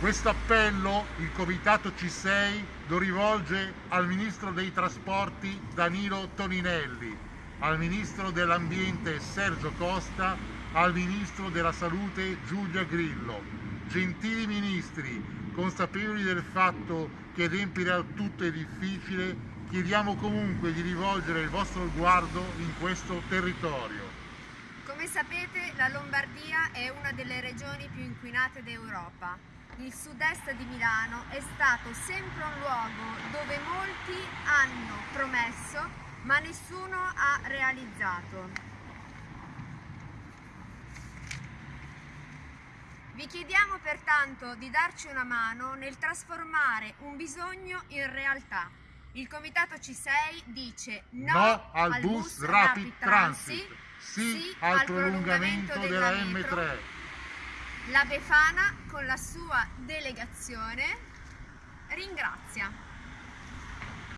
Questo appello il Comitato C6 lo rivolge al Ministro dei Trasporti Danilo Toninelli, al Ministro dell'Ambiente Sergio Costa, al Ministro della Salute Giulia Grillo. Gentili Ministri, consapevoli del fatto che adempiere al tutto è difficile, chiediamo comunque di rivolgere il vostro sguardo in questo territorio. Come sapete la Lombardia è una delle regioni più inquinate d'Europa il sud-est di Milano è stato sempre un luogo dove molti hanno promesso ma nessuno ha realizzato. Vi chiediamo pertanto di darci una mano nel trasformare un bisogno in realtà. Il Comitato C6 dice no, no al, bus, bus Rapid Transit, transit sì, sì al prolungamento, prolungamento della, della M3. La Befana con la sua delegazione ringrazia.